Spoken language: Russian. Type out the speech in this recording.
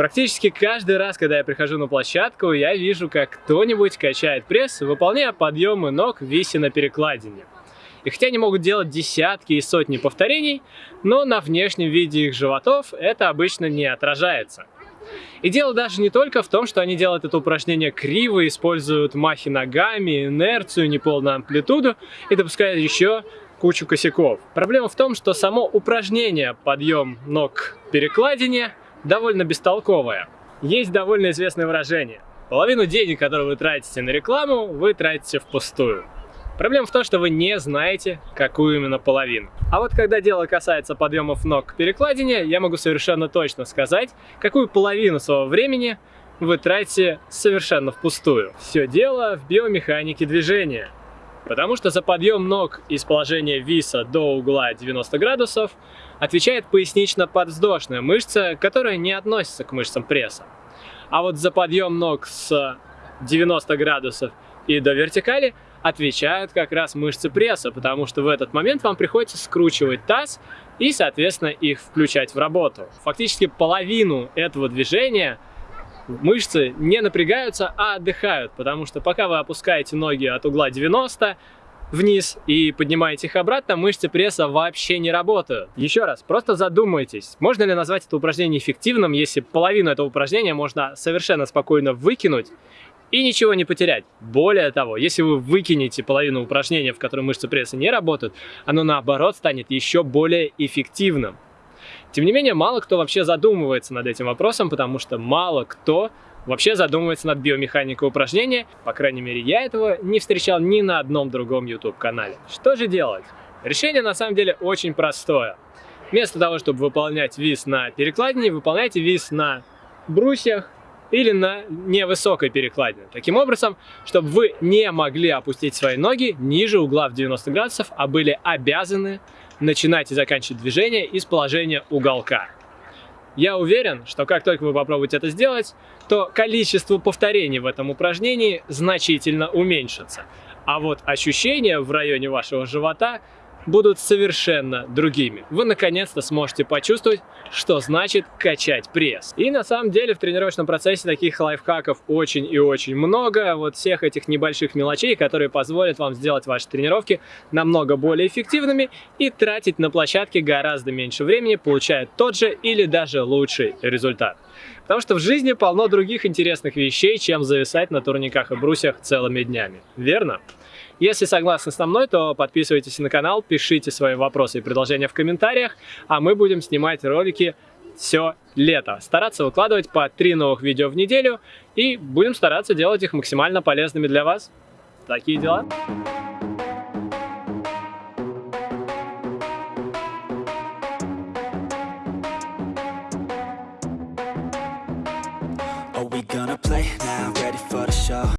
Практически каждый раз, когда я прихожу на площадку, я вижу, как кто-нибудь качает пресс, выполняя подъемы ног, вися на перекладине. И хотя они могут делать десятки и сотни повторений, но на внешнем виде их животов это обычно не отражается. И дело даже не только в том, что они делают это упражнение криво, используют махи ногами, инерцию, неполную амплитуду и допускают еще кучу косяков. Проблема в том, что само упражнение подъем ног перекладине довольно бестолковое. Есть довольно известное выражение. Половину денег, которые вы тратите на рекламу, вы тратите впустую. Проблема в том, что вы не знаете, какую именно половину. А вот когда дело касается подъемов ног к перекладине, я могу совершенно точно сказать, какую половину своего времени вы тратите совершенно впустую. Все дело в биомеханике движения. Потому что за подъем ног из положения виса до угла 90 градусов отвечает пояснично-подвздошная мышца, которая не относится к мышцам пресса. А вот за подъем ног с 90 градусов и до вертикали отвечают как раз мышцы пресса, потому что в этот момент вам приходится скручивать таз и, соответственно, их включать в работу. Фактически половину этого движения мышцы не напрягаются, а отдыхают, потому что пока вы опускаете ноги от угла 90 вниз и поднимаете их обратно, мышцы пресса вообще не работают. Еще раз, просто задумайтесь, можно ли назвать это упражнение эффективным, если половину этого упражнения можно совершенно спокойно выкинуть и ничего не потерять. Более того, если вы выкинете половину упражнения, в котором мышцы пресса не работают, оно наоборот станет еще более эффективным. Тем не менее, мало кто вообще задумывается над этим вопросом, потому что мало кто вообще задумывается над биомеханикой упражнения. По крайней мере, я этого не встречал ни на одном другом YouTube-канале. Что же делать? Решение на самом деле очень простое. Вместо того, чтобы выполнять вис на перекладине, выполняйте вис на брусьях или на невысокой перекладине. Таким образом, чтобы вы не могли опустить свои ноги ниже угла в 90 градусов, а были обязаны начинать и заканчивать движение из положения уголка. Я уверен, что как только вы попробуете это сделать, то количество повторений в этом упражнении значительно уменьшится. А вот ощущения в районе вашего живота будут совершенно другими. Вы наконец-то сможете почувствовать, что значит качать пресс. И на самом деле в тренировочном процессе таких лайфхаков очень и очень много. Вот всех этих небольших мелочей, которые позволят вам сделать ваши тренировки намного более эффективными и тратить на площадке гораздо меньше времени, получая тот же или даже лучший результат. Потому что в жизни полно других интересных вещей, чем зависать на турниках и брусьях целыми днями. Верно? Если согласны со мной, то подписывайтесь на канал, пишите свои вопросы и предложения в комментариях, а мы будем снимать ролики все лето. Стараться выкладывать по три новых видео в неделю и будем стараться делать их максимально полезными для вас. Такие дела.